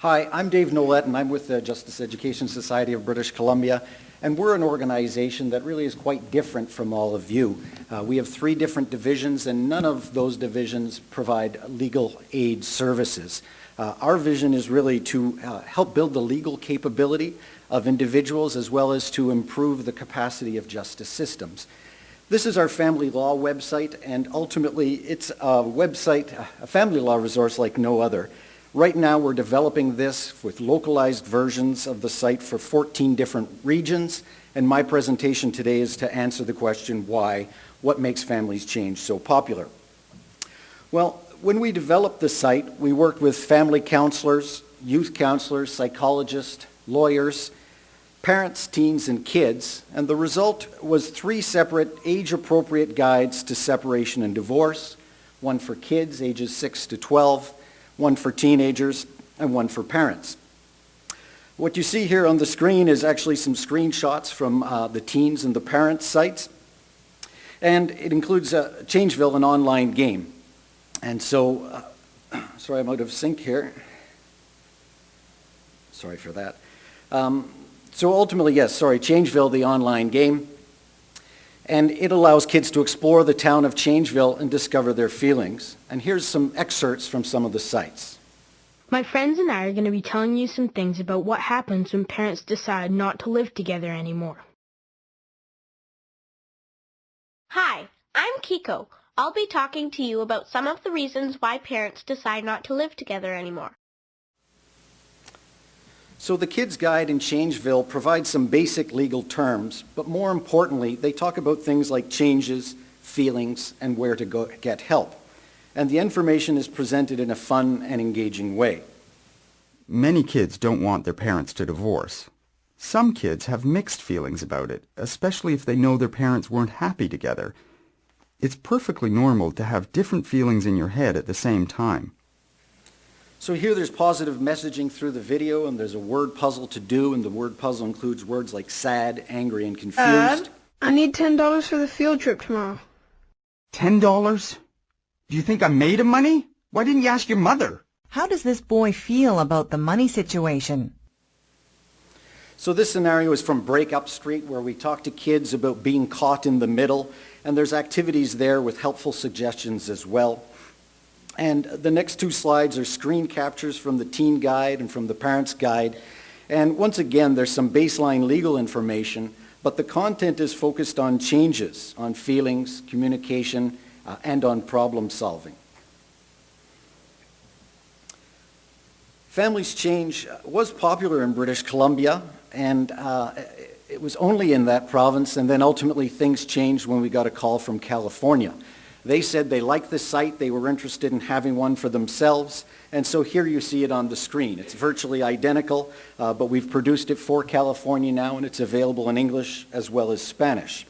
Hi, I'm Dave Nolette, and I'm with the Justice Education Society of British Columbia, and we're an organization that really is quite different from all of you. Uh, we have three different divisions, and none of those divisions provide legal aid services. Uh, our vision is really to uh, help build the legal capability of individuals as well as to improve the capacity of justice systems. This is our family law website, and ultimately it's a website, a family law resource like no other. Right now we're developing this with localized versions of the site for 14 different regions, and my presentation today is to answer the question why, what makes Families Change so popular? Well, when we developed the site, we worked with family counselors, youth counselors, psychologists, lawyers, parents, teens, and kids, and the result was three separate age-appropriate guides to separation and divorce, one for kids ages 6 to 12, one for teenagers, and one for parents. What you see here on the screen is actually some screenshots from uh, the teens and the parents sites, and it includes uh, Changeville, an online game. And so, uh, sorry, I'm out of sync here. Sorry for that. Um, so ultimately, yes, sorry, Changeville, the online game. And it allows kids to explore the town of Changeville and discover their feelings. And here's some excerpts from some of the sites. My friends and I are going to be telling you some things about what happens when parents decide not to live together anymore. Hi, I'm Kiko. I'll be talking to you about some of the reasons why parents decide not to live together anymore. So the Kids Guide in Changeville provides some basic legal terms, but more importantly, they talk about things like changes, feelings, and where to go get help. And the information is presented in a fun and engaging way. Many kids don't want their parents to divorce. Some kids have mixed feelings about it, especially if they know their parents weren't happy together. It's perfectly normal to have different feelings in your head at the same time. So here there's positive messaging through the video and there's a word puzzle to do and the word puzzle includes words like sad, angry, and confused. Dad, I need $10 for the field trip tomorrow. Ten dollars? Do you think I'm made of money? Why didn't you ask your mother? How does this boy feel about the money situation? So this scenario is from Break Up Street where we talk to kids about being caught in the middle and there's activities there with helpful suggestions as well. And the next two slides are screen captures from the teen guide and from the parents guide. And once again, there's some baseline legal information, but the content is focused on changes, on feelings, communication, uh, and on problem solving. Families Change was popular in British Columbia, and uh, it was only in that province, and then ultimately things changed when we got a call from California. They said they liked the site, they were interested in having one for themselves, and so here you see it on the screen. It's virtually identical, uh, but we've produced it for California now, and it's available in English as well as Spanish.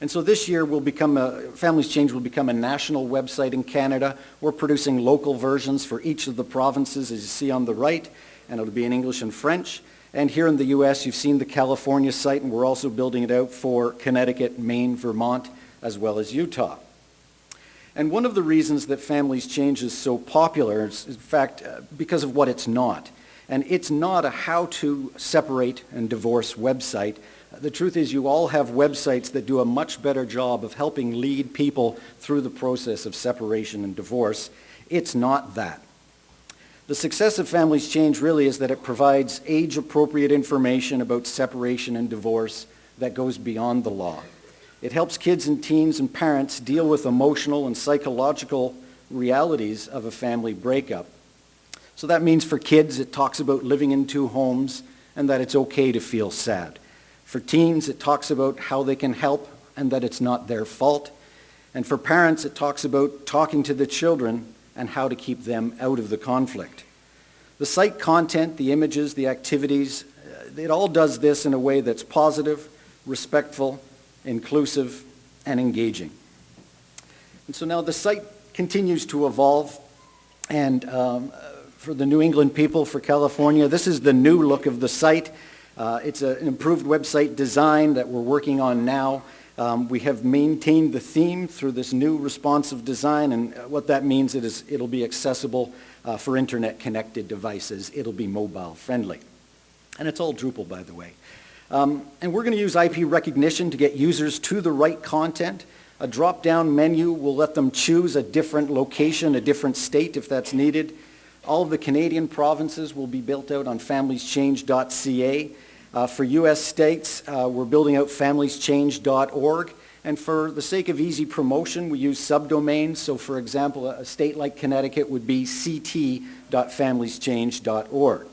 And so this year will become a, Families Change will become a national website in Canada. We're producing local versions for each of the provinces, as you see on the right, and it'll be in English and French. And here in the U.S., you've seen the California site, and we're also building it out for Connecticut, Maine, Vermont, as well as Utah. And one of the reasons that Families Change is so popular is, in fact, uh, because of what it's not. And it's not a how-to separate and divorce website. The truth is you all have websites that do a much better job of helping lead people through the process of separation and divorce. It's not that. The success of Families Change really is that it provides age-appropriate information about separation and divorce that goes beyond the law. It helps kids and teens and parents deal with emotional and psychological realities of a family breakup. So that means for kids, it talks about living in two homes and that it's okay to feel sad. For teens, it talks about how they can help and that it's not their fault. And for parents, it talks about talking to the children and how to keep them out of the conflict. The site content, the images, the activities, uh, it all does this in a way that's positive, respectful, inclusive, and engaging. And so now the site continues to evolve, and um, for the New England people, for California, this is the new look of the site. Uh, it's a, an improved website design that we're working on now, Um, We have maintained the theme through this new responsive design, and what that means is it'll be accessible uh, for internet-connected devices. It'll be mobile-friendly. And it's all Drupal, by the way. Um, And we're going to use IP recognition to get users to the right content. A drop-down menu will let them choose a different location, a different state if that's needed. All of the Canadian provinces will be built out on familieschange.ca. Uh, For U.S. states, uh, we're building out familieschange.org. And for the sake of easy promotion, we use subdomains. So for example, a a state like Connecticut would be ct.familieschange.org.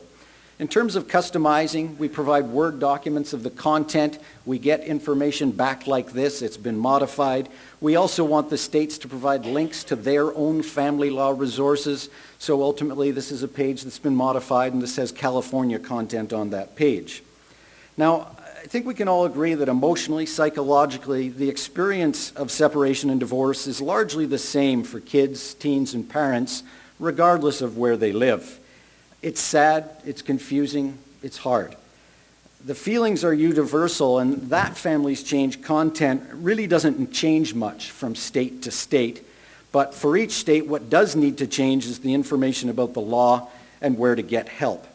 In terms of customizing, we provide Word documents of the content. We get information back like this. It's been modified. We also want the states to provide links to their own family law resources. So ultimately, this is a page that's been modified, and this has California content on that page. Now, I think we can all agree that emotionally, psychologically, the experience of separation and divorce is largely the same for kids, teens, and parents, regardless of where they live. It's sad, it's confusing, it's hard. The feelings are universal, and that Families Change content really doesn't change much from state to state. But for each state, what does need to change is the information about the law and where to get help.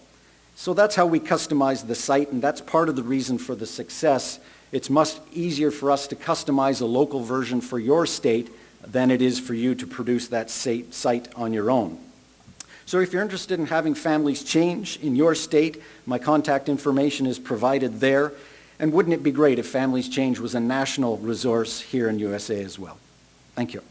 So that's how we customize the site, and that's part of the reason for the success. It's much easier for us to customize a local version for your state than it is for you to produce that site on your own. So if you're interested in having families change in your state, my contact information is provided there. And wouldn't it be great if Families Change was a national resource here in USA as well? Thank you.